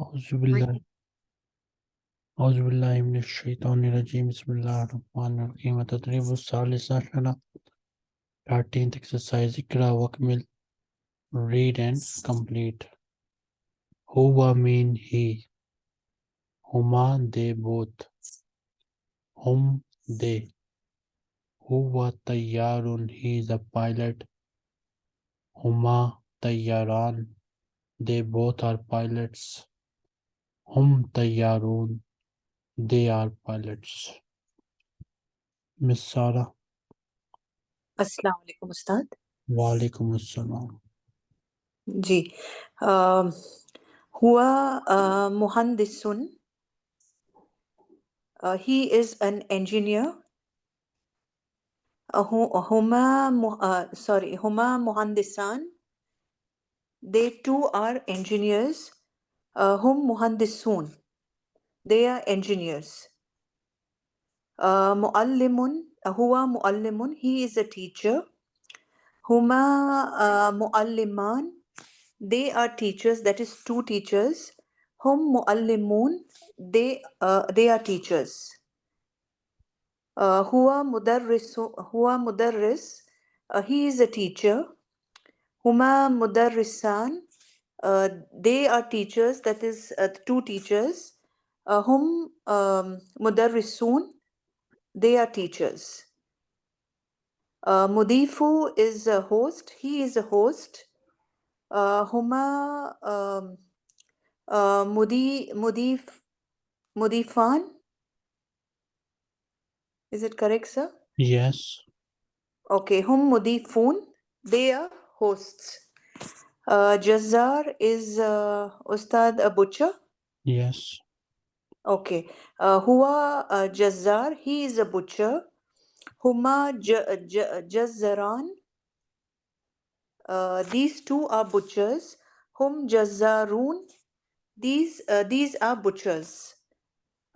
Auzubillah. Auzubillah ibn Shaitan Rajim. Bismillah ar-Rahman ar-Rahim. Atatribu Salisa Shana. 13th exercise. Ikra Wakmil. Read and complete. Huwa mean he. Huma they both. Hum they. Huwa tayyarun. He is a pilot. Huma. They both are pilots. Hum tayyaroon. They are pilots. Miss Sara. Assalamu alaikum, Ustad. Walaikum assalam. Ji um, uh, muhandisun मुहंदिसुन he is an engineer uh, huma sorry huma muhandisan they too are engineers uh, hum muhandisun they are engineers. Uh, muallimun uh, huwa muallimun he is a teacher. Huma uh, mualliman they are teachers that is two teachers. Hum muallimun they uh, they are teachers. Uh, huwa mudarrisu huwa mudarris uh, he is a teacher. Huma mudarrisan uh, they are teachers that is uh, two teachers uh, hum um, mudarrisun they are teachers. Uh, mudifu is a host he is a host. Uh, huma um, uh, mudi mudif mudifan. Is it correct sir? Yes. Okay hum mudifun they are hosts uh, Jazzar is uh, Ustad a butcher. yes Okay. Uh, Huwa uh, Jazzar, he is a butcher. Huma Jazzaran, uh, these two are butchers. Hum Jazzarun, these uh, these are butchers.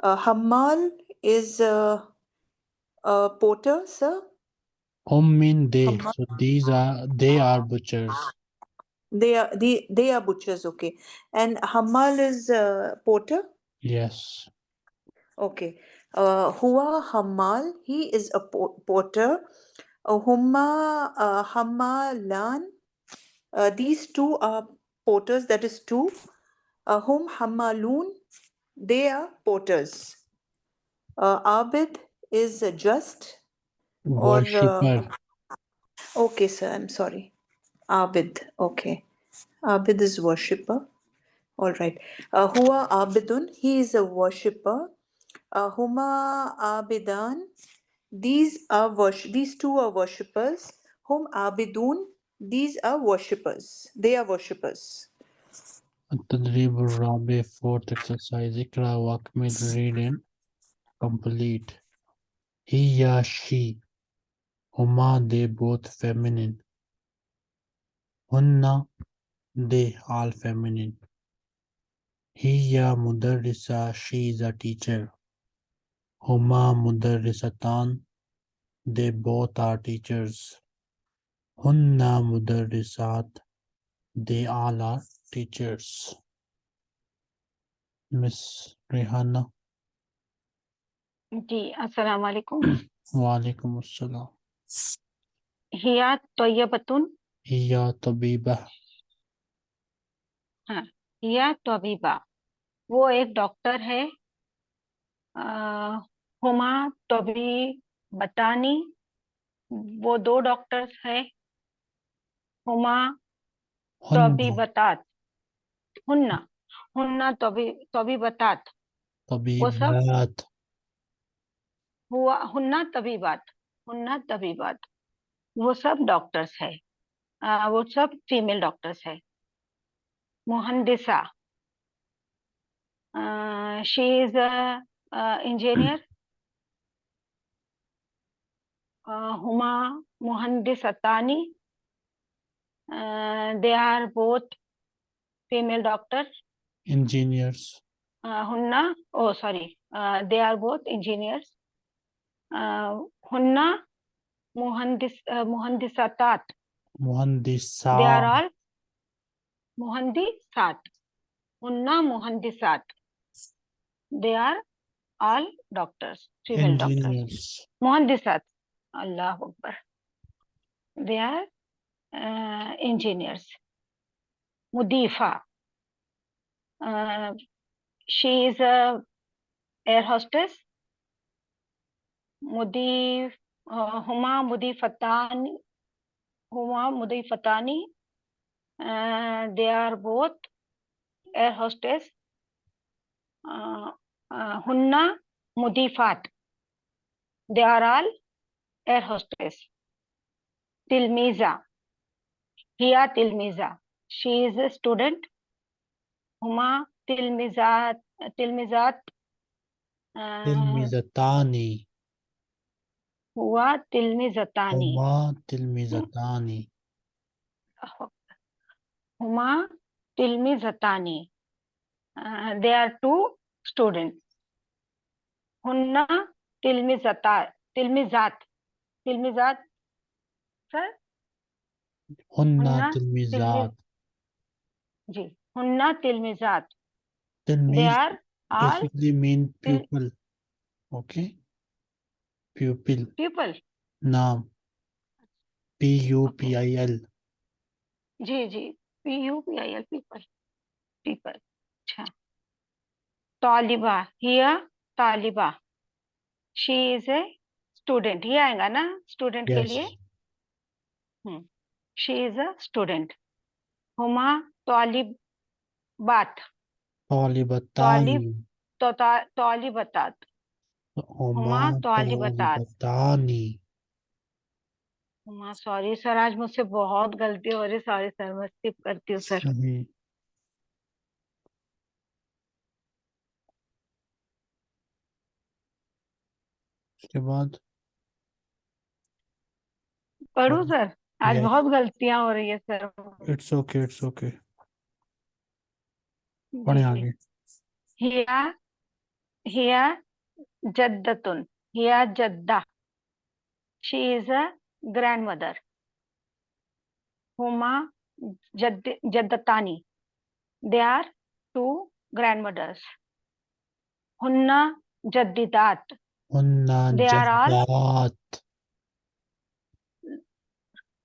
Uh, Hammal is uh, a porter, sir. hum mean they so these are they are butchers They are they, they are butchers, okay. And Hamal is uh, porter. yes Okay. Uh, Huwa Hammal, he is a po- porter. Uh, Humma uh, Hammalan, uh, these two are porters, that is two. Uh, hum Hammalun, they are porters. Uh, Abid is just, or. Uh, okay, sir, I'm sorry. Abid, okay. Abid is worshipper. All right. Uh, Huwa Abidun, he is a worshipper. Uh, Huma Abidan, these are worship. These two are worshippers. Hum Abidun, these are worshippers. They are worshippers. التدريب الرابع fourth exercise اقرأ واكمل read and complete هي she هما they both feminine Hunna, they all feminine. Hiya mudarrisa, she is a teacher. Huma mudarrisatan, they both are teachers. Hunna mudarrisat, they all are teachers. Miss Rihanna. जी अस्सलाम वालेकुम वालेकुम अस्सलाम हिया तय्यबतुन हिया तबीबा हिया तबीबा वो एक doctor है हुमा तबी बतानी वो दो डॉक्टर्स है हुमा तबी बतात हुन्ना हुन्ना तबी तबी बतात वो सब तबीबात। हुआ हुन्ना तबीबात हुन्ना तबीबात. वो सब डॉक्टर्स है। वो सब फीमेल डॉक्टर्स है मुहंदिसा she is engineer Huma मुहंदिसतानी they are both female doctor engineers हुन्ना ओ sorry they are both engineers हुन्ना मुहंदिस Mohandisat. They are all Mohandisat. Unna Mohandisat. They are all doctors, civil Engineers. doctors. Mohandisat. Allah Akbar. They are uh, engineers. Mudifa. Uh, she is a air hostess. Mudif, uh, Huma Mudifatan huma mudifatani uh, they are both air hostess uh, uh, hunna mudifat they are all air hostess tilmiza hiya tilmiza she is a student huma tilmizat tilmizat uh, tilmizatani huwa tilmizatani huma tilmizatani huma tilmizatani uh, they are two students hunna tilmizata tilmizat tilmizat sir hunna Hunna tilmizat ji hunna tilmizat they tilmiz are pupil. Pupil. Naam. P u p i l. जी जी. P U P I L pupil pupil अच्छा. तालिबा हिया तालिबा she is a student ये आएगा ना student के yes. लिए? शी इज़ अ स्टूडेंट हुमा तालिबात talibatani तो ता- तालिबतात huma talibatat. talibatani sorry sir आज मुझसे बहुत गलती हो रही सॉरी सर मैं स्किप करती हूँ सर सही। उसके बाद? पढ़ू हाँ, सर आज yes. बहुत गलतियाँ हो रही है sir it's okay it's okay पढ़े। आगे। हिया हिया Jaddatun. hea Jadda. She is a grandmother. Huma Jaddatani. They are two grandmothers. Hunna Jaddidat. Hunna Jaddat.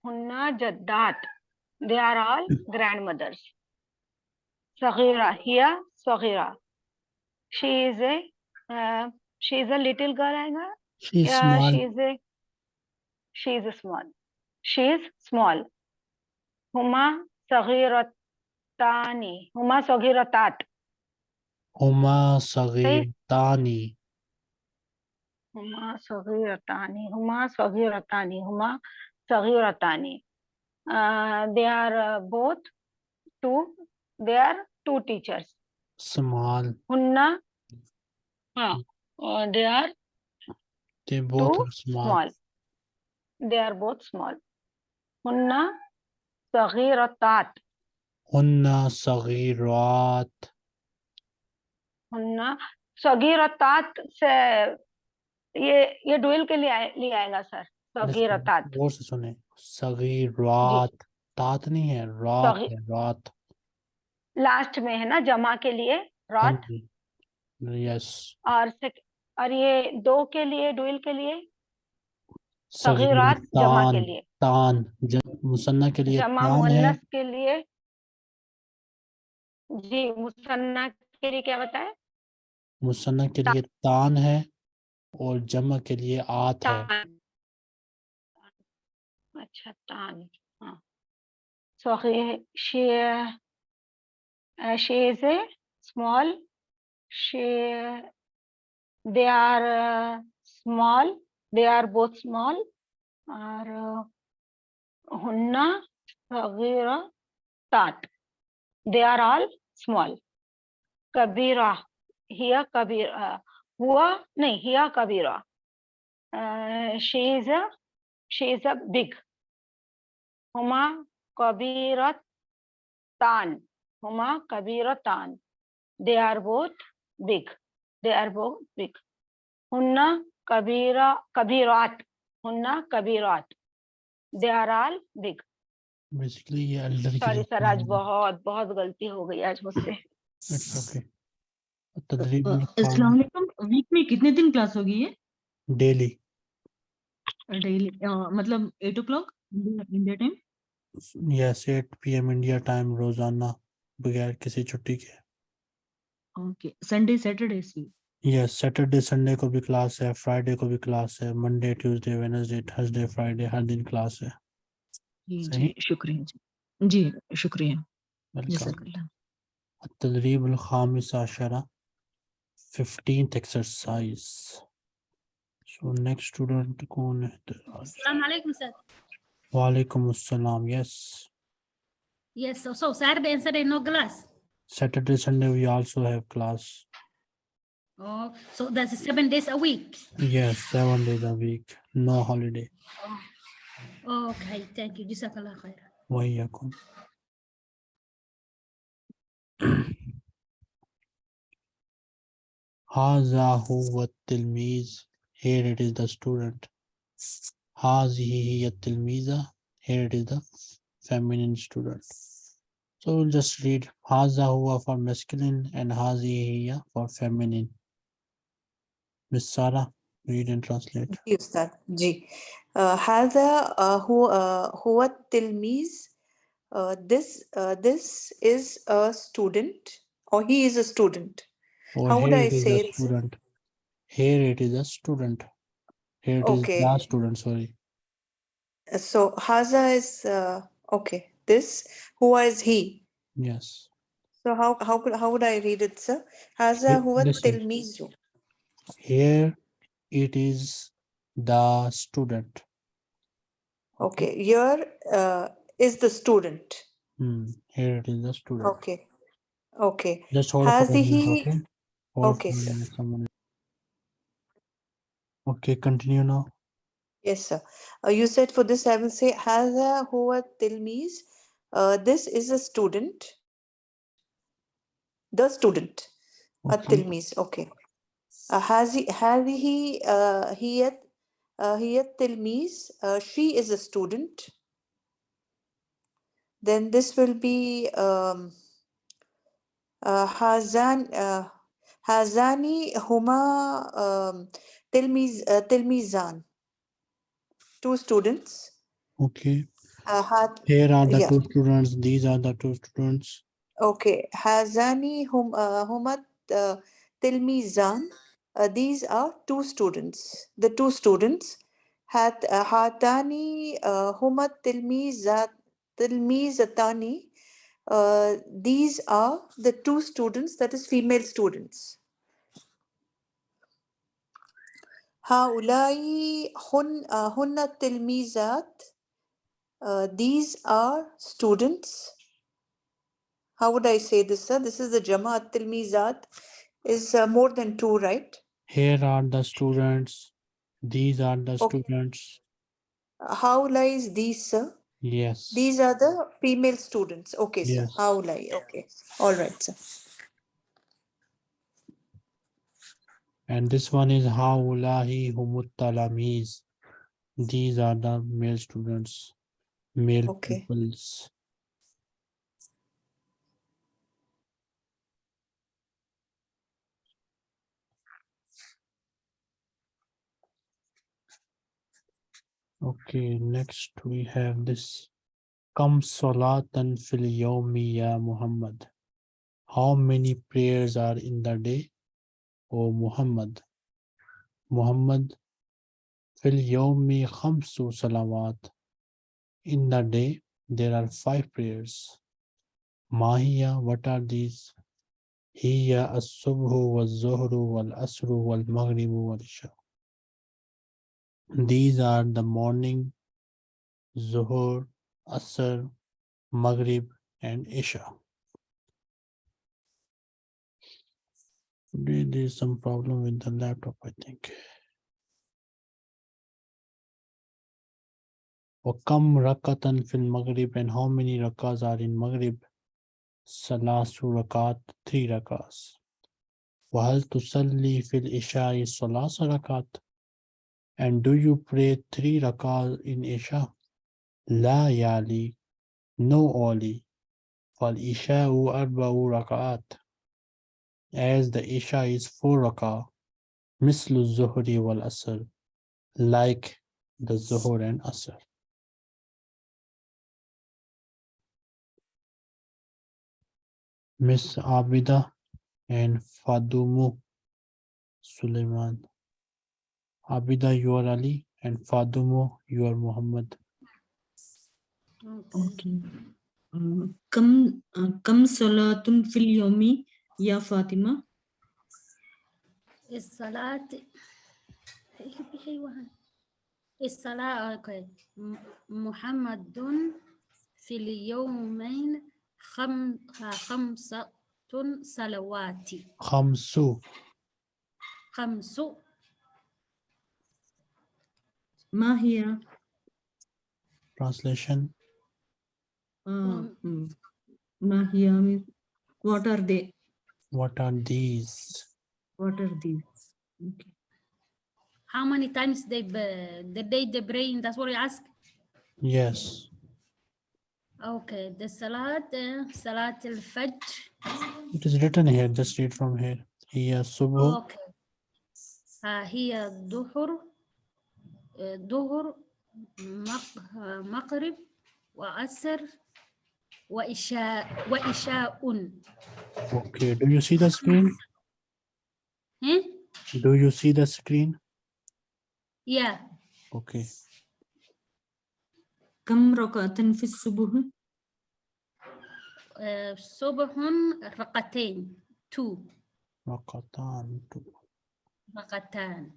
Hunna Jaddat. They are all grandmothers. Saghira. hea Saghira. She is a uh, she's a little girl, Anga? She's yeah, small. She's a, she's a small. She's small. Huma Sagiratani. Huma Sagiratat. Huma Sagiratani. Huma Sagiratani. Huma Sagiratani. Huma Sagiratani. Uh, they are uh, both two. They are two teachers. Small. Hunna. Uh, uh, they are they both two are small, small. They are both small. Hunna saghiratat. हुन्ना सगीरात हुन्ना सगीरतात से ये ये dual के लिए आए, लिए आएगा सर सगीरतात गौर से सुने सगीरात तात नहीं है रात है रात लास्ट में है ना जमा के लिए जी यस और सेक, और ये दो के लिए डुअल के लिए? सगीरात जमा के लिए। तान मुसन्ना के लिए जमा के लिए। जी मुसन्ना के लिए क्या बताए मुसन्ना के लिए तान है और जमा के लिए आत है। अच्छा तान हाँ। she is a small she they are uh, small. They are both small. Are uh, hunna sagira tat they are all small. Kabira here kabira uh, hua nahi here kabira. Uh, she is a she is a big. Huma kabirat tan. Huma kabiratan they are both big. they are both big hunna kabira kabirat hunna kabirat they are all big basically ye elder sorry sir aaj bahut bahut galti ho gayi aaj mujhse it's okay अस्सलाम वालेकुम week में कितने दिन class होगी ये daily daily मतलब 8 o'clock India time yes 8 PM India time रोज़ाना बगैर किसी छुट्टी के ओके संडे सैटरडे से यस सैटरडे संडे को भी क्लास है फ्राइडे को भी क्लास है Monday Tuesday Wednesday Thursday Friday हर दिन क्लास है। जी शुक्रिया जी। जी शुक्रिया। तदरीब खामिस आशरा 15th exercise so next student कौन है अस्सलाम वालेकुम सर। वालेकुम अस्सलाम yes yes sir the answer in no class Saturday, Sunday, we also have class. Oh, so that's seven days a week. Yes, seven days a week. No holiday. Oh, okay, thank you. Jazakallah khair. Wayakum. Haza huwa tilmiz. Here it is the student. Hazihi hiya tilmiza. Here it is the feminine student. So we'll just read Haza huwa for masculine and Hazi for feminine. Miss Sara, read and translate. Yes, sir. Ji. Uh, haza uh, huwa uh, tilmiz. This uh, this is a student or he is a student. Or How would I say it? Student. Here it is a student. Here it okay. is student, sorry. So Haza is, uh, okay this who is he. Yes. So how how could how would I read it, sir? Haza huwa tilmizu. Here it is the student. Okay, here uh, is the student. Hmm. Here it is the student. Okay. Okay. Just hold Has he? Okay. Hold okay, Okay, continue now. Yes, sir. Uh, you said for this I will say Haza huwa tilmiz Uh, this is a student. The student. Okay. التلميذ. Okay. Uh, هذه هذه uh, هي uh, هي التلميذ. Uh, she is a student. Then this will be um, uh, هذان uh, هذان هما um, تلميذ uh, تلميذان. Two students. Okay. Uh, هات- Here are the Yeah. two students. These are the two students. Okay, Hazani hum uh, Humat uh, Tilmizan. Uh, these are two students. The two students. Hat uh, Hatani uh, Humat Tilmizat Tilmizatani. Uh, these are the two students, that is female students. هؤلاء هن uh, هن التلميذات. uh, these are students. How would I say this, sir? This is the Jamaat Tilmizat is uh, more than two, right? Here are the students. These are the Okay. students. How lies these, sir? Yes. These are the female students. Okay, sir. Yes. How lie? Okay. All right, sir. And this one is Haulahi Humut Talamiz. These are the male students, male Okay. pupils. Okay, next we have this. Kam salatan fil yawmi ya Muhammad. How many prayers are in the day? O Muhammad. Muhammad fil yawmi khamsu salawat. In the day, there are five prayers. Mahiya, what are these? Hiya as-subhu wal-zuhru wal-asru wal-maghribu wal-isha. These are the morning, Zuhur, Asr, Maghrib, and Isha. There is some problem with the laptop, I think. وَكَمْ rakatan fil Maghrib and how many rakas are in Maghrib? Salasu rakat, three rakas. وَهَلْ تُصَلِّي fil Isha'i salasa rakat? And do you pray three rakas in Isha? La yali, no oli. Fal Isha'u arba'u rakat. as the Isha is four raka, mislu zuhri wal asr, like the zuhur and asr. Miss Abida and Fadumu Suleiman. Abida, you are Ali, and Fadumu, you are Muhammad. Okay. Okay. Uh, كم uh, كم صلاة في اليوم يا فاطمة؟ الصلاة الصلاة أوكي. م- محمد في اليومين خم... خمسة صلوات Khamsu. خمس ما هي؟ Translation. Uh, mm, ما هي means what are they? What are these? What are these? Okay. How many times they b- the day they pray? That's what you ask. Yes. Okay, the Salat, uh, Salat al-Fajr. It is written here, just read from here. Hiya Subh. Okay. Hiya Duhur, uh, Duhur, maqrib, wa Asr, wa wa Isha'un. Okay, do you see the screen? Hmm? Do you see the screen? Yeah. Okay. كم ركعة في الصبح؟ آه، صبح رقتين two Rakatan. two. رقتان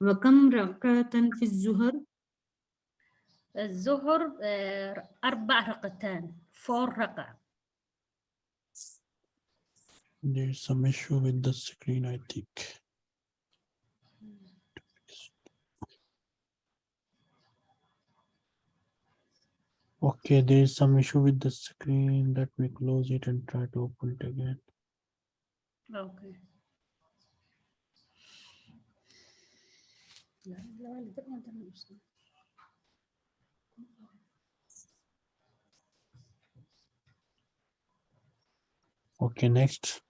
وكم ركعة في الظهر؟ الظهر آه، أربع رقتان four رقع There's some issue with the screen, I think. Okay, there is some issue with the screen. Let me close it and try to open it again. Okay. لا، لا، لا، ده- ده مش- Okay, next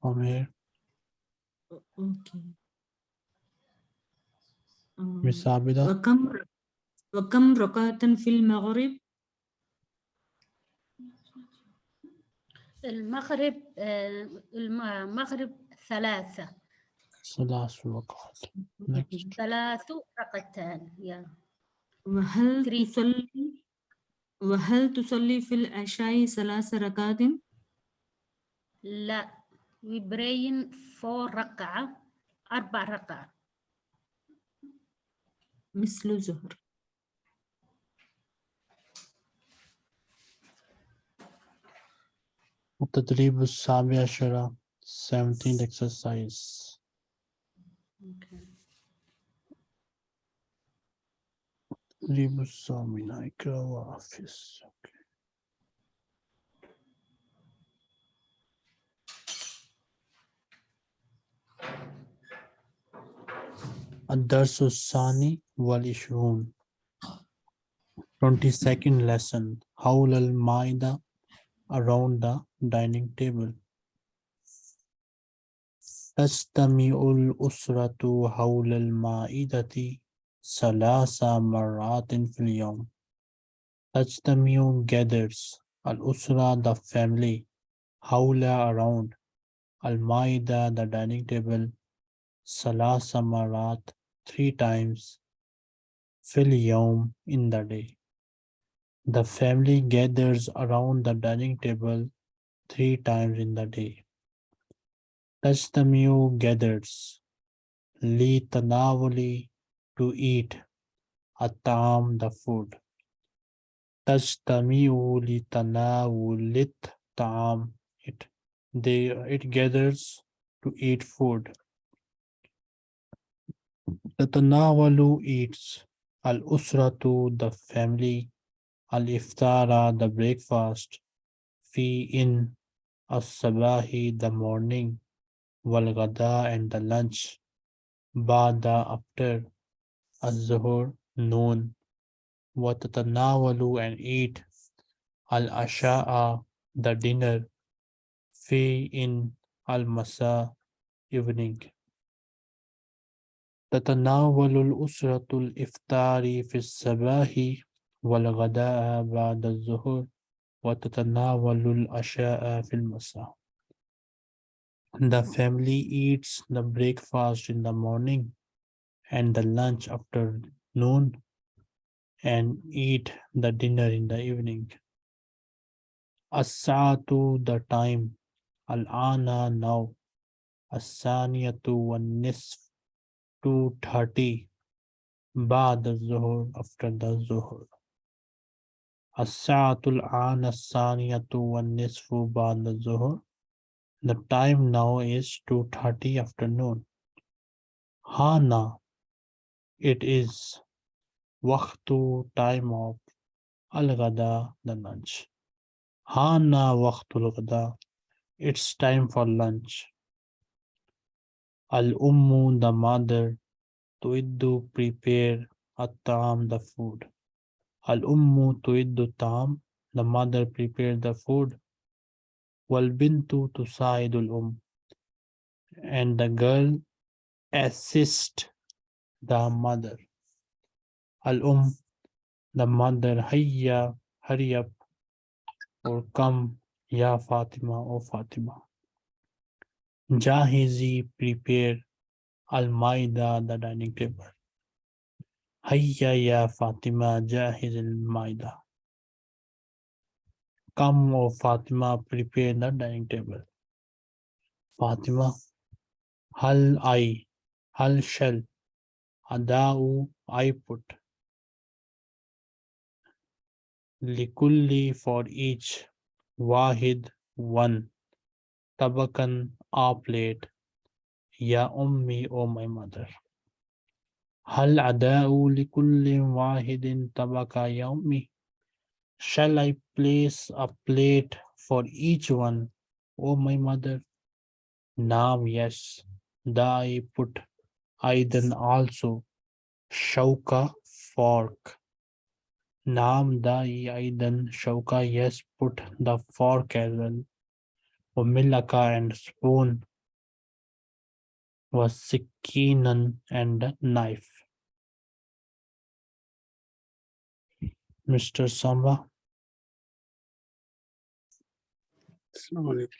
from here. Okay. Miss Uh, Abida. وكم ر- وكم ركعة في المغرب؟ المغرب آه، المغرب ثلاثة Rakat. Next. ثلاث رقتان يا وهل Three. تصلي وهل تصلي في العشاء ثلاث ركعات؟ لا we praying four رقعة أربع رقعة مثل الظهر. التدريب السابع عشر 17th exercise. okay. التدريب الثامن اقرأ وحفظ. Okay. الدرس الثاني والعشرون 22nd lesson حول المائدة around the dining table تجتمع الأسرة حول المائدة ثلاث مرات في اليوم تجتمع gathers الأسرة the family حول around المائدة the dining table ثلاث مرات three times في اليوم in the day The family gathers around the dining table three times in the day. Touch the mew gathers. litanavuli to eat. Atam the food. Touch the mew li tam it. They it gathers to eat food. The eats. Al usratu the family الإفطار the breakfast في in الصباح the morning والغداء and the lunch بعد after الظهر noon وتتناول and eat العشاء the dinner في in المساء evening تتناول الأسرة الإفطار في الصباح والغداء بعد الظهر وتتناول العشاء في المساء The family eats the breakfast in the morning and the lunch after noon and eat the dinner in the evening. As-saatu the time, al-ana now, as-saniyatu wan-nisf 2:30 بعد الظهر after the zuhur. الساعة الآن الثانية والنصف بعد الظهر. The time now is 2:30 afternoon. Hana, it is waqtu time of al-ghada, the lunch. Hana waqtul ghada, it's time for lunch. Al-ummu, the mother, tuiddu, prepare, at-ta'am, the food. Al-ummu tuiddu the mother prepare the food. Wal-bintu tusaidul um, and the girl assist the mother. Al-um, the mother, hurry up, or come, ya Fatima, O Fatima. Jahizi, prepare, al-maida, the dining table. Hayya ya Fatima, jahiz al-maida. Come, oh, O Fatima, prepare the dining table. Fatima, hal I, hal shall, adau I put. Likulli for each, wahid one, tabakan a plate, ya ummi o my mother. Hal adau likulli wahidin tabaka ya ummi. Shall I place a plate for each one, O my mother? Now, yes, I put Aidan also, Shauka fork. Naam dai Aidan Shauka, yes, put the fork as well. Milaka and spoon was Sikinan and knife. Mr. Samba. السلام عليكم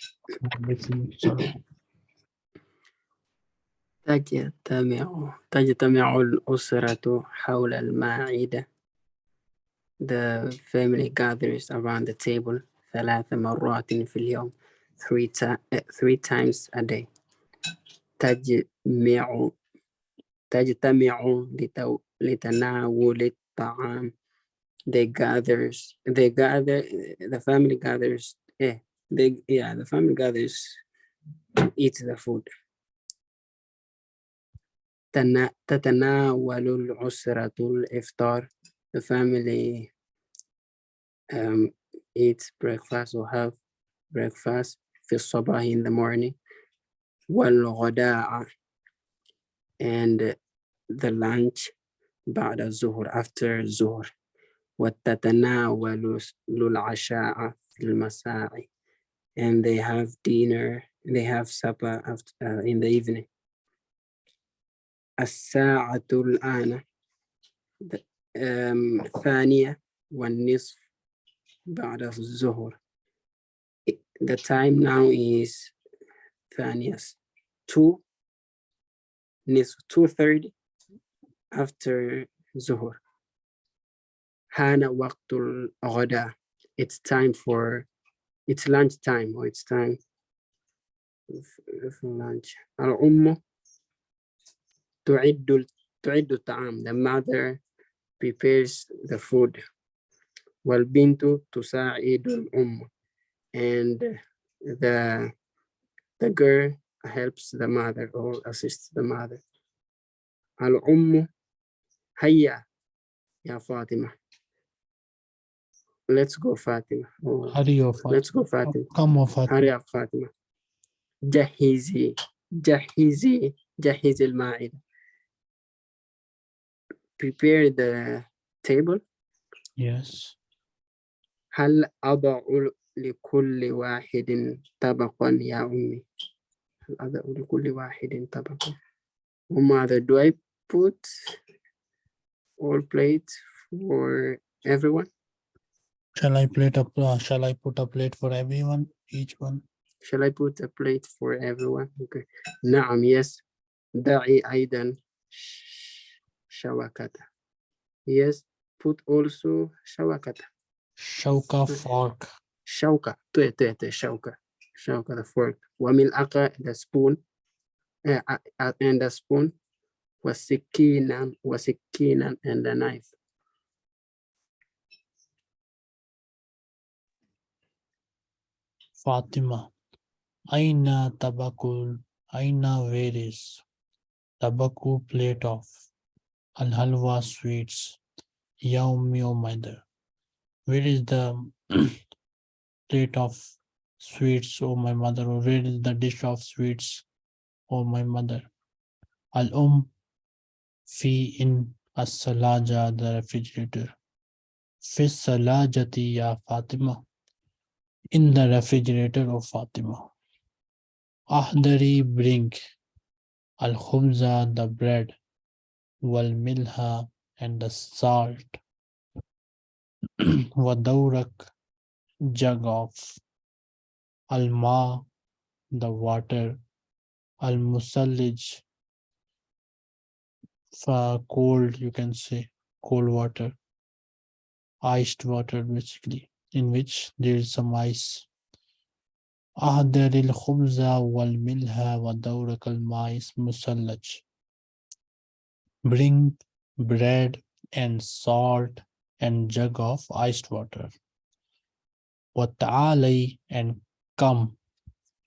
Alaikum salam. تجتمع تجتمع الأسرة حول المائدة The family gathers around the table ثلاث مرات في اليوم three, ti- eh, three times a day تجمع تجتمع لتو- لتناول الطعام they gathers they gather the family gathers eh, they yeah the family gathers to eat the food تنا- تتناول الأسرة الإفطار the family um, eats breakfast or have breakfast في الصباح in the morning والغداء and the lunch بعد الظهر after الظهر وتتناول العشاء في المساء and they have dinner they have supper after, uh, in the evening الساعة الآن the- um, ثانية والنصف بعد الظهر I- the time now is ثانية two نصف two thirty after ظهر Hana waqtul ghada. It's time for, it's lunch time or it's time for lunch. Al-ummu tu'iddu ta'am. The mother prepares the food. Wal bintu tusa'idul ummu. And the, the girl helps the mother or assists the mother. Al-ummu hayya ya Fatima. let's go فاطمة Oh, Hurry of let's go فاطمة come of Fatima. هيا فاطمة جهزي جهزي جهزي المائدة prepare the table Yes. هل أضع لكل واحد طبقا يا أمي الأضاء لكل واحد طبقة وماذا do I put all plates for everyone Shall I plate up? Uh, shall I put a plate for everyone? Each one. shall I put a plate for everyone okay نعم yes دعي أيضا ش- شوكته yes put also شوكته Shauka fork. شوكة تو تو تو شوكة شوكة the fork وملعقة the spoon uh, uh, uh, and the spoon وسكينا وسكينا and the knife Fatima. Aina tabakul. Aina where is? Tabaku plate of. Al halwa sweets. Ya o mother. Where is the plate of sweets, O my mother? Or where is the dish of sweets, O my mother? Al um fi in as the refrigerator. Fi salajati ya Fatima. In the refrigerator of Fatima. Ahdari bring al khubza the bread wal milha and the salt. Wadawrak, jug of al ma the water. Al musallij for cold you can say cold water. Iced water basically in which there is some ice أحضر الخبز والملح ودورك الماء مثلج Bring bread and salt and jug of iced water. وتعالي and come.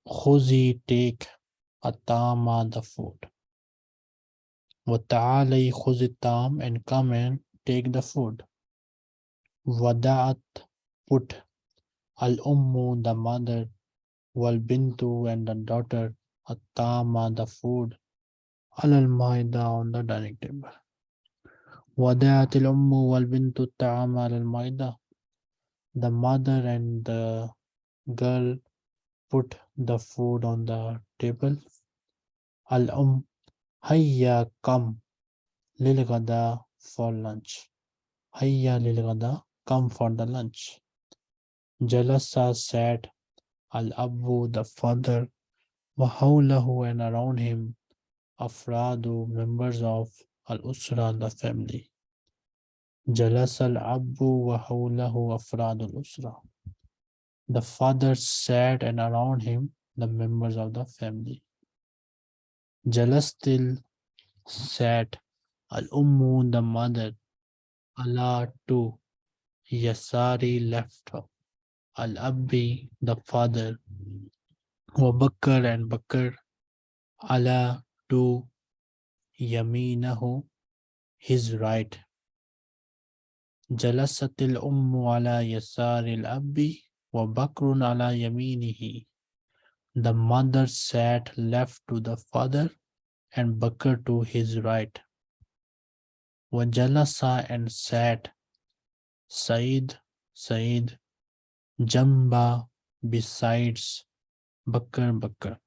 خذي take atama the food. وتعالي خذي الطعام and come and take the food. ودعت put al-ummu the mother wal bintu and the daughter atama the food alal maida on the dining table ودعت الأم والبنت الطعام على المائدة the mother and the girl put the food on the table الأم هيا come للغدا for lunch هيا للغدا come for the lunch Jalasa sat Al Abu the father Wahaulahu and around him Afradu members of Al Usra the family. Jalas Al Abu Wahaulahu Afradu Al Usra. The father sat and around him the members of the family. Jalastil sat Al Ummu the mother Allah to Yasari left her. Al Abbi, the father, wa Bakr and Bakr, ala to Yaminahu, his right. Jalasatil Ummu ala Yasari al Abbi, wa Bakrun ala Yaminihi. The mother sat left to the father and Bakr to his right. Wa Jalasa and sat Said, Said, Jamba besides Bakr Bakr.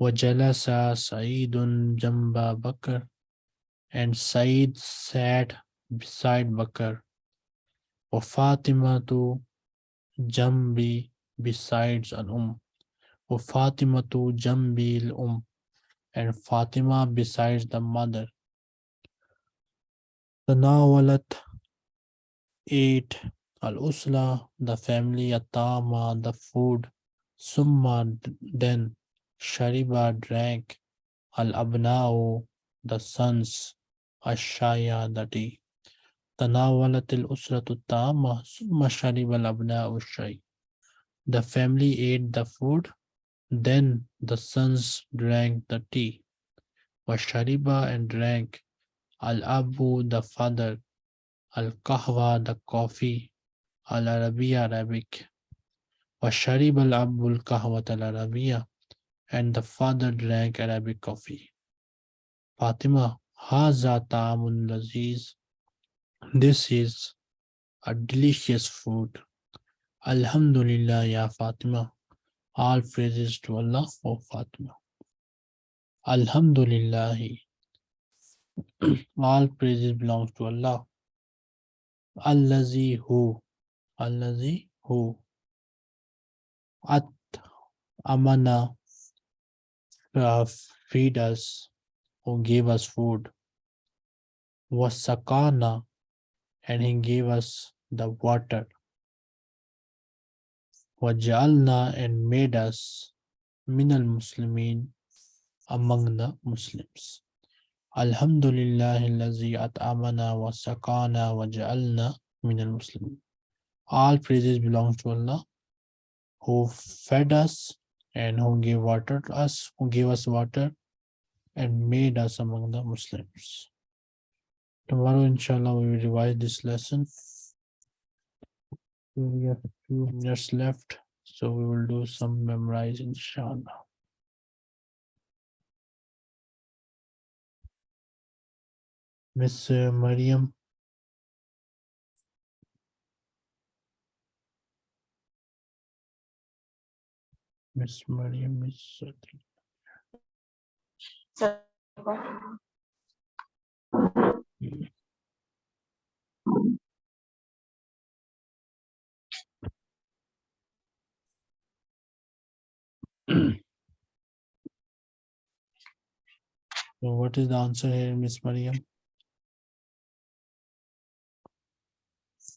Wajalasa Saidun Jamba Bakr and Said sat beside Bakr. Wa Fatima to Jambi besides an Um. Wa Fatima to Jambi al Um and Fatima besides the mother. Tanawalat ate Al-Usla, the family, Atama, the food, Summa, d- then, Shariba drank, Al-Abna'u, the sons, Ashaya, the tea. تناولت الأسرة الطعام ثم شرب الأبناء الشاي. The family ate the food, then the sons drank the tea. وشرب and drank Al-Abu, the father, Al-Kahwa, the coffee, al-Arabiya Arabic. Washarib al-Abul Kahwat al-Arabiya and the father drank Arabic coffee. Fatima, Haza Ta'amun Laziz. This is a delicious food. Alhamdulillah, Ya Fatima. All praises to Allah for Fatima. Alhamdulillah. All praises belong to Allah. Allazi who Allazi who. At amana. Uh, feed us. Who gave us food. Wasakana. And he gave us the water. Wajalna and made us minal muslimin among the Muslims. Alhamdulillah allazi at'amana wa sakana wa ja'alna minal muslimin. All praises belong to Allah who fed us and who gave water to us, who gave us water and made us among the Muslims. Tomorrow, inshallah, we will revise this lesson. We have two minutes left, so we will do some memorize, inshallah. Miss Mariam. Miss Mariam is. uh, So what is the answer here, Miss Mariam?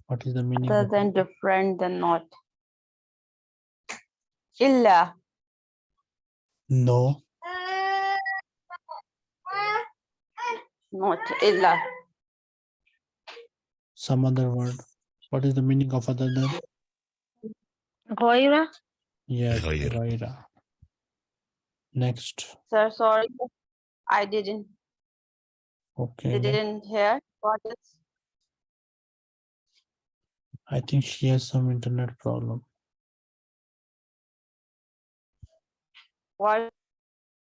What is the meaning? Other than different than not. Illa. No, Not illa. some other word. What is the meaning of other than? Ghaira? Yes, غير. Ghaira. Next, Sir, sorry. I didn't, okay. ne- didn't hear. What is? I think she has some internet problem. Work,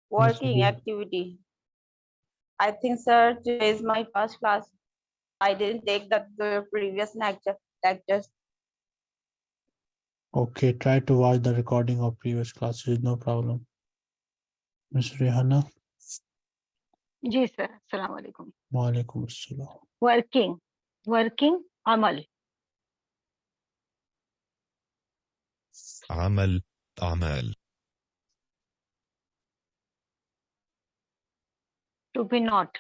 working yes, activity. I think, sir, today is my first class. I didn't take the, the uh, previous lecture, lectures. Okay, try to watch the recording of previous classes, no problem. Ms. Rehana. Yes, sir. Assalamu alaikum. Wa alaikum assalam. Working. Working. Amal. Amal. Amal. To be not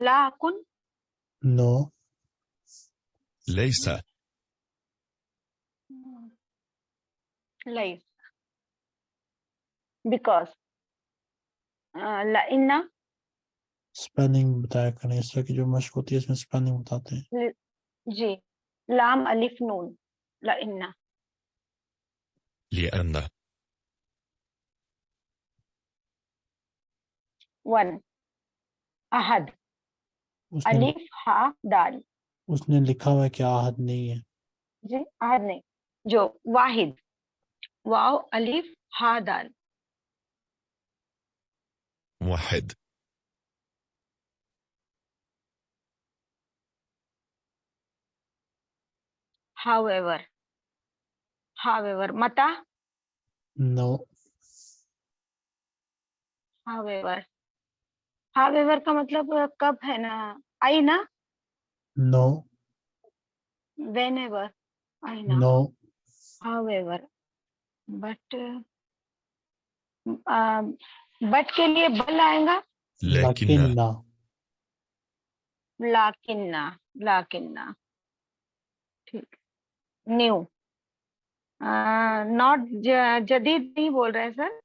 La अकुन No, ليس life because ला इन्ना spelling बताया करें इस तरह की जो मशक होती है इसमें spelling बताते हैं जी लाम अलिफ नून ला इन्ना لأن वन अहद उसने अलिफ हा दाल उसने लिखा हुआ है कि आहद नहीं है जी अहद नहीं जो वाहिद वाव अलिफ हा दाल واحد however However, Mata? No. However. However का मतलब कब है ना आई ना No. Whenever. I know. No. However. But uh, but के लिए बल आएगा लाकिन्ना लाकिन्ना लाकिन्ना ठीक न्यू नॉट जदीद नहीं बोल रहे सर?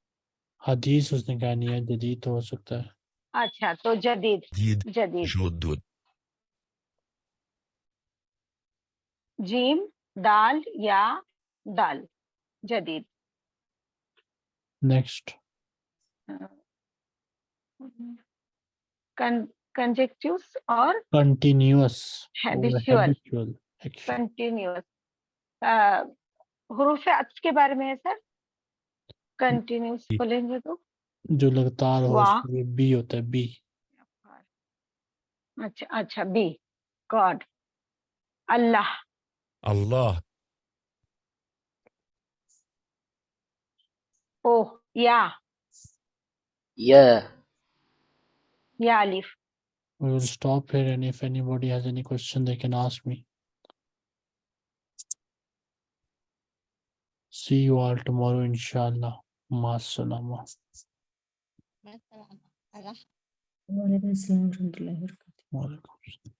हदीस उसने कहा नहीं है जदीद तो हो सकता है। अच्छा तो जदीद जदीद जीम दाल या दाल? जदीद। नेक्स्ट कंजेक्टिव और कंटिन्यूअस कंटिन्यूअस हुरूफ अत्फ के बारे में है सर कंटिन्यूस बोलेंगे तो। जो लगातार हो उसमें बी होता है बी अच्छा अच्छा बी गॉड अल्लाह। अल्लाह। ओ या। या। या अलिफ। We will stop here and if anybody has any question they can ask me. See you all tomorrow, inshallah. Masalama. Masalama. Allah. Wa alaikum wa rahmatullahi wa barakatuh.